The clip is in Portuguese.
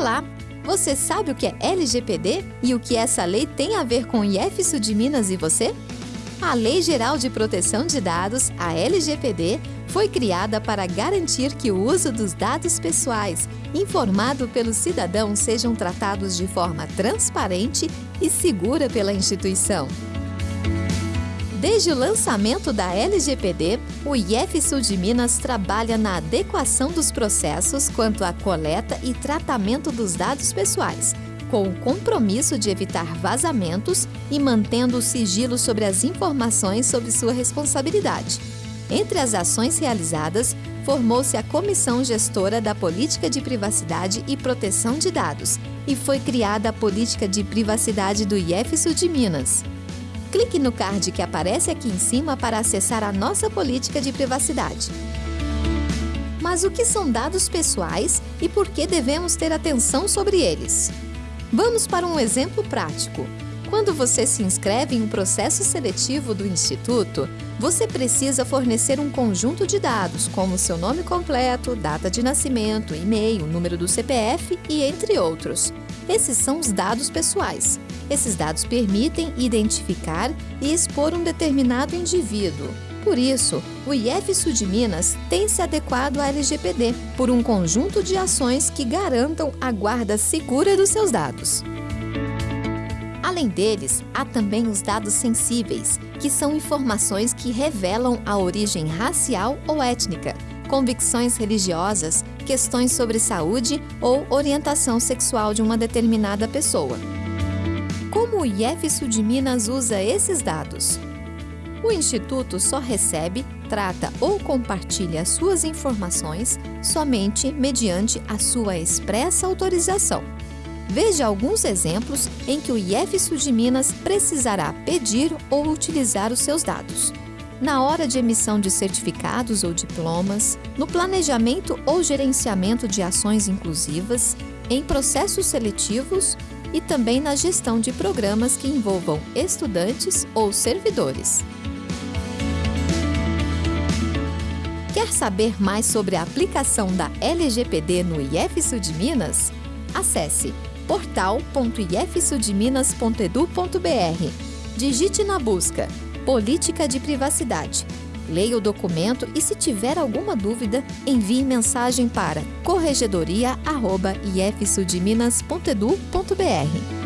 Olá! Você sabe o que é LGPD e o que essa lei tem a ver com o IF Sul de Minas e você? A Lei Geral de Proteção de Dados, a LGPD, foi criada para garantir que o uso dos dados pessoais informado pelo cidadão sejam tratados de forma transparente e segura pela instituição. Desde o lançamento da LGPD, o IF Sul de Minas trabalha na adequação dos processos quanto à coleta e tratamento dos dados pessoais, com o compromisso de evitar vazamentos e mantendo o sigilo sobre as informações sob sua responsabilidade. Entre as ações realizadas, formou-se a Comissão Gestora da Política de Privacidade e Proteção de Dados e foi criada a Política de Privacidade do IF Sul de Minas. Clique no card que aparece aqui em cima para acessar a nossa política de privacidade. Mas o que são dados pessoais e por que devemos ter atenção sobre eles? Vamos para um exemplo prático. Quando você se inscreve em um processo seletivo do Instituto, você precisa fornecer um conjunto de dados, como seu nome completo, data de nascimento, e-mail, número do CPF e entre outros. Esses são os dados pessoais. Esses dados permitem identificar e expor um determinado indivíduo. Por isso, o IF Sul de Minas tem se adequado à LGPD por um conjunto de ações que garantam a guarda segura dos seus dados. Além deles, há também os dados sensíveis, que são informações que revelam a origem racial ou étnica, convicções religiosas, questões sobre saúde ou orientação sexual de uma determinada pessoa. Como o IF Sul de Minas usa esses dados? O Instituto só recebe, trata ou compartilha suas informações somente mediante a sua expressa autorização. Veja alguns exemplos em que o IF Sul de Minas precisará pedir ou utilizar os seus dados. Na hora de emissão de certificados ou diplomas, no planejamento ou gerenciamento de ações inclusivas, em processos seletivos e também na gestão de programas que envolvam estudantes ou servidores. Quer saber mais sobre a aplicação da LGPD no IF Sul de Minas? Acesse portal.ifsudminas.edu.br. Digite na busca Política de Privacidade. Leia o documento e, se tiver alguma dúvida, envie mensagem para corregedoria.ifsudminas.edu.br.